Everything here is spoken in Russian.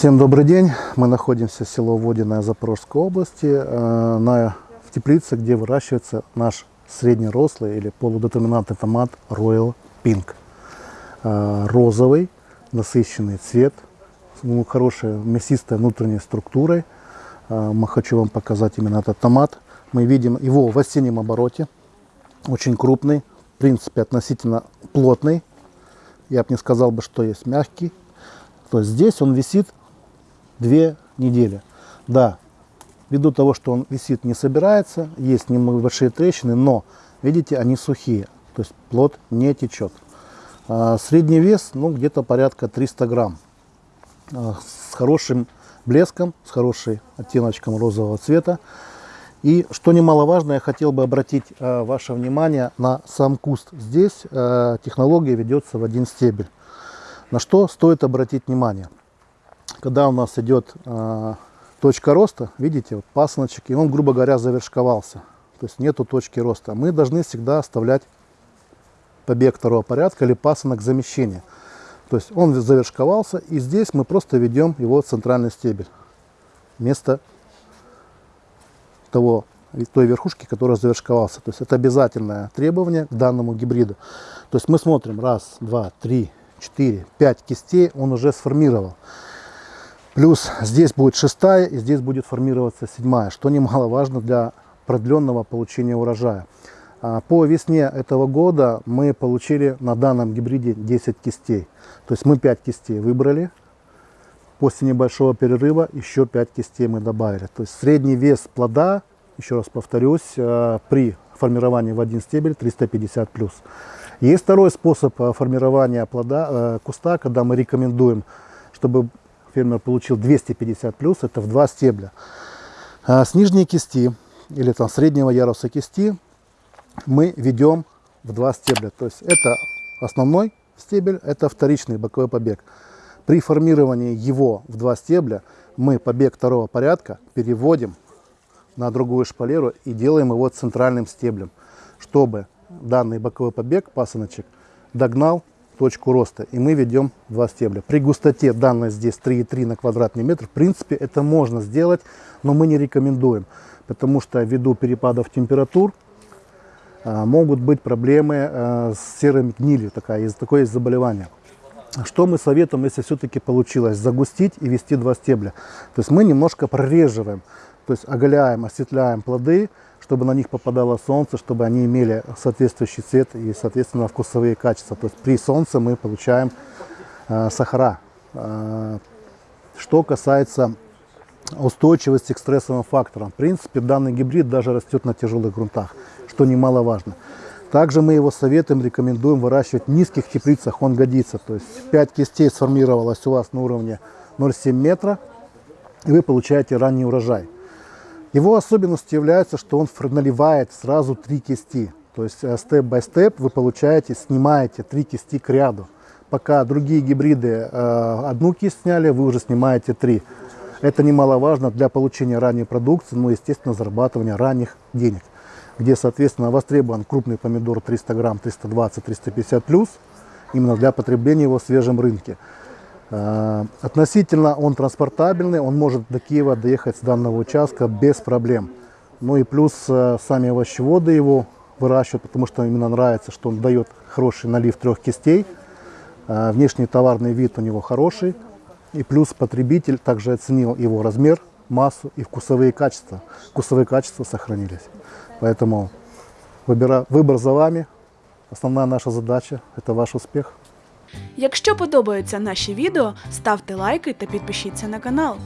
Всем добрый день. Мы находимся в село Водиное Запорожской области, э, на, в теплице, где выращивается наш среднерослый или полудетерминантный томат Royal Pink. Э, розовый, насыщенный цвет, ну, хорошая мясистая внутренней структурой. Э, мы хочу вам показать именно этот томат. Мы видим его в осеннем обороте, очень крупный, в принципе относительно плотный. Я бы не сказал, бы, что есть мягкий. То есть здесь он висит две недели. Да, ввиду того, что он висит, не собирается, есть небольшие трещины, но, видите, они сухие, то есть плод не течет. А, средний вес, ну, где-то порядка 300 грамм. А, с хорошим блеском, с хорошим оттеночком розового цвета. И что немаловажно, я хотел бы обратить э, ваше внимание на сам куст. Здесь технология ведется в один стебель. На что стоит обратить внимание? Когда у нас идет э, точка роста, видите, вот пасыночек, и он, грубо говоря, завершковался. То есть нету точки роста. Мы должны всегда оставлять побег второго порядка или пасынок замещения. То есть он завершковался, и здесь мы просто ведем его центральный стебель. Вместо того, той верхушки, которая завершковался. То есть это обязательное требование к данному гибриду. То есть мы смотрим, раз, два, три, четыре, пять кистей он уже сформировал. Плюс здесь будет шестая и здесь будет формироваться седьмая, что немаловажно для продленного получения урожая. А, по весне этого года мы получили на данном гибриде 10 кистей. То есть мы 5 кистей выбрали. После небольшого перерыва еще 5 кистей мы добавили. То есть средний вес плода, еще раз повторюсь, а, при формировании в один стебель 350 плюс. Есть второй способ а, формирования плода, куста, когда мы рекомендуем, чтобы фермер получил 250 плюс, это в два стебля. А с нижней кисти или там среднего яруса кисти мы ведем в два стебля. То есть это основной стебель, это вторичный боковой побег. При формировании его в два стебля мы побег второго порядка переводим на другую шпалеру и делаем его центральным стеблем, чтобы данный боковой побег, пасыночек, догнал точку роста. И мы ведем два стебля. При густоте данной здесь 3,3 на квадратный метр, в принципе, это можно сделать, но мы не рекомендуем. Потому что ввиду перепадов температур а, могут быть проблемы а, с серым гнилью, такая, такое есть заболевание. Что мы советуем, если все-таки получилось загустить и вести два стебля? То есть мы немножко прореживаем, то есть оголяем, осветляем плоды, чтобы на них попадало солнце, чтобы они имели соответствующий цвет и, соответственно, вкусовые качества. То есть при солнце мы получаем э, сахара. Э, что касается устойчивости к стрессовым факторам. В принципе, данный гибрид даже растет на тяжелых грунтах, что немаловажно. Также мы его советуем, рекомендуем выращивать в низких теплицах, он годится. То есть 5 кистей сформировалось у вас на уровне 0,7 метра, и вы получаете ранний урожай. Его особенностью является, что он наливает сразу три кисти. То есть степ-бай-степ вы получаете, снимаете три кисти к ряду. Пока другие гибриды э, одну кисть сняли, вы уже снимаете три. Это немаловажно для получения ранней продукции, ну, естественно, зарабатывания ранних денег. Где, соответственно, востребован крупный помидор 300 грамм, 320-350 плюс, именно для потребления его в свежем рынке. Э, относительно он транспортабельный, он может до Киева доехать с данного участка без проблем. Ну и плюс э, сами овощеводы его выращивают, потому что именно нравится, что он дает хороший налив трех кистей. Э, внешний товарный вид у него хороший. И плюс потребитель также оценил его размер, массу и вкусовые качества. Вкусовые качества сохранились. Поэтому выбор за вами. Основная наша задача – это ваш успех. Якщо подобаються наші відео, ставте лайки та підпишіться на канал.